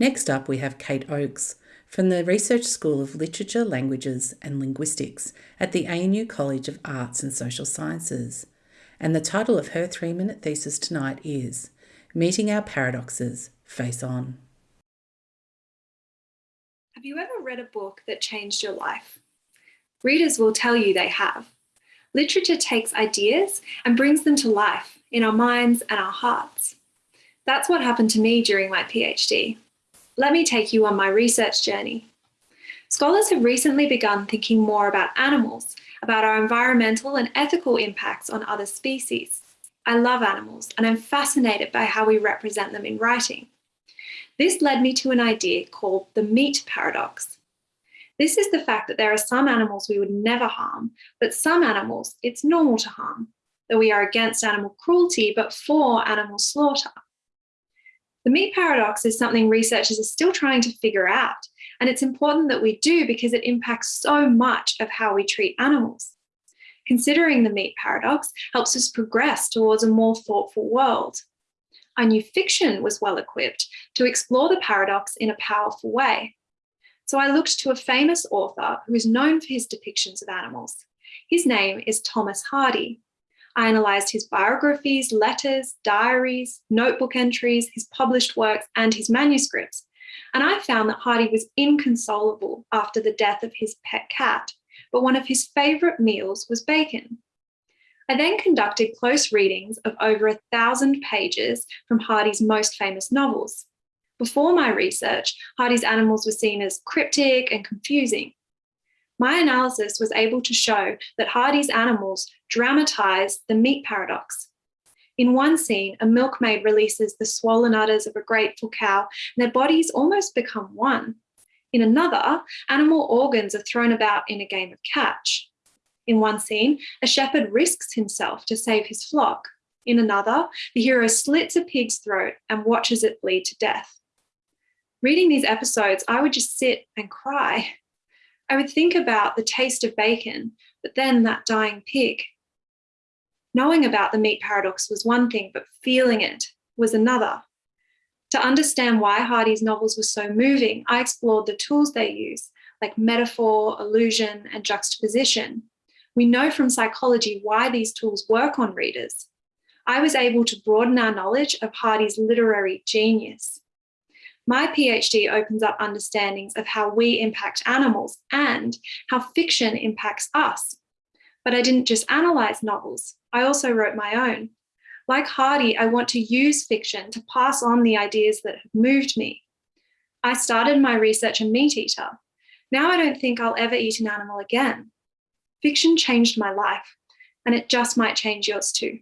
Next up, we have Kate Oakes from the Research School of Literature, Languages and Linguistics at the ANU College of Arts and Social Sciences. And the title of her three minute thesis tonight is Meeting Our Paradoxes Face On. Have you ever read a book that changed your life? Readers will tell you they have. Literature takes ideas and brings them to life in our minds and our hearts. That's what happened to me during my PhD. Let me take you on my research journey. Scholars have recently begun thinking more about animals, about our environmental and ethical impacts on other species. I love animals and I'm fascinated by how we represent them in writing. This led me to an idea called the meat paradox. This is the fact that there are some animals we would never harm, but some animals it's normal to harm, that we are against animal cruelty but for animal slaughter. The meat paradox is something researchers are still trying to figure out, and it's important that we do because it impacts so much of how we treat animals. Considering the meat paradox helps us progress towards a more thoughtful world. I knew fiction was well equipped to explore the paradox in a powerful way. So I looked to a famous author who is known for his depictions of animals. His name is Thomas Hardy. I analysed his biographies, letters, diaries, notebook entries, his published works, and his manuscripts. And I found that Hardy was inconsolable after the death of his pet cat, but one of his favourite meals was bacon. I then conducted close readings of over a thousand pages from Hardy's most famous novels. Before my research, Hardy's animals were seen as cryptic and confusing. My analysis was able to show that Hardy's animals dramatise the meat paradox. In one scene, a milkmaid releases the swollen udders of a grateful cow and their bodies almost become one. In another, animal organs are thrown about in a game of catch. In one scene, a shepherd risks himself to save his flock. In another, the hero slits a pig's throat and watches it bleed to death. Reading these episodes, I would just sit and cry. I would think about the taste of bacon, but then that dying pig. Knowing about the meat paradox was one thing, but feeling it was another. To understand why Hardy's novels were so moving, I explored the tools they use, like metaphor, illusion, and juxtaposition. We know from psychology why these tools work on readers. I was able to broaden our knowledge of Hardy's literary genius. My PhD opens up understandings of how we impact animals and how fiction impacts us. But I didn't just analyse novels, I also wrote my own. Like Hardy, I want to use fiction to pass on the ideas that have moved me. I started my research a meat eater. Now I don't think I'll ever eat an animal again. Fiction changed my life, and it just might change yours too.